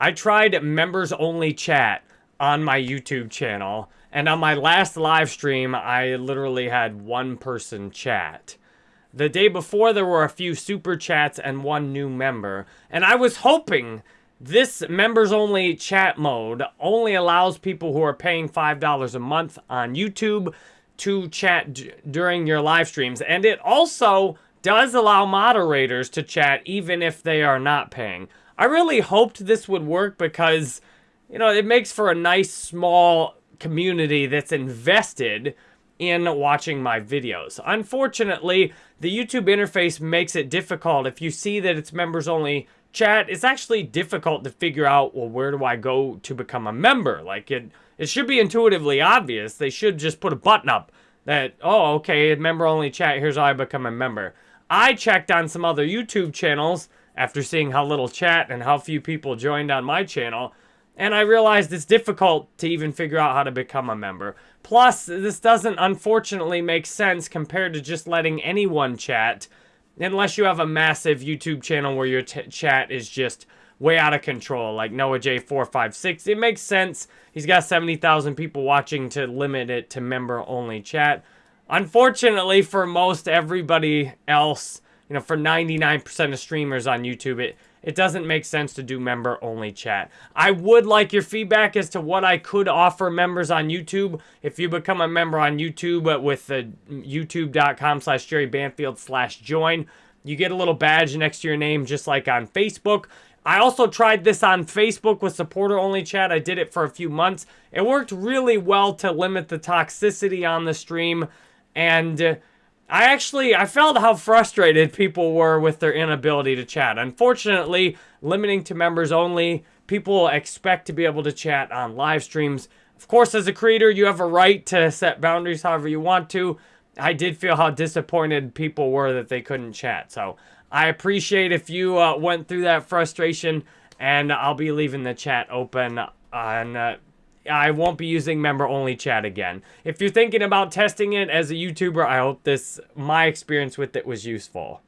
I tried members only chat on my YouTube channel. And on my last live stream, I literally had one person chat. The day before, there were a few super chats and one new member. And I was hoping this members only chat mode only allows people who are paying $5 a month on YouTube to chat during your live streams. And it also does allow moderators to chat even if they are not paying. I really hoped this would work because, you know, it makes for a nice small community that's invested in watching my videos. Unfortunately, the YouTube interface makes it difficult. If you see that it's members only chat, it's actually difficult to figure out, well, where do I go to become a member? Like, it, it should be intuitively obvious. They should just put a button up that, oh, okay, member only chat, here's how I become a member. I checked on some other YouTube channels after seeing how little chat and how few people joined on my channel, and I realized it's difficult to even figure out how to become a member. Plus, this doesn't unfortunately make sense compared to just letting anyone chat, unless you have a massive YouTube channel where your chat is just way out of control, like Noah J456. It makes sense. He's got 70,000 people watching to limit it to member-only chat. Unfortunately, for most everybody else, you know, for 99% of streamers on YouTube, it, it doesn't make sense to do member-only chat. I would like your feedback as to what I could offer members on YouTube. If you become a member on YouTube with the youtube.com slash Jerry Banfield slash join, you get a little badge next to your name just like on Facebook. I also tried this on Facebook with supporter-only chat. I did it for a few months. It worked really well to limit the toxicity on the stream. And I actually, I felt how frustrated people were with their inability to chat. Unfortunately, limiting to members only, people expect to be able to chat on live streams. Of course, as a creator, you have a right to set boundaries however you want to. I did feel how disappointed people were that they couldn't chat. So I appreciate if you uh, went through that frustration, and I'll be leaving the chat open on uh, I won't be using member-only chat again. If you're thinking about testing it as a YouTuber, I hope this, my experience with it was useful.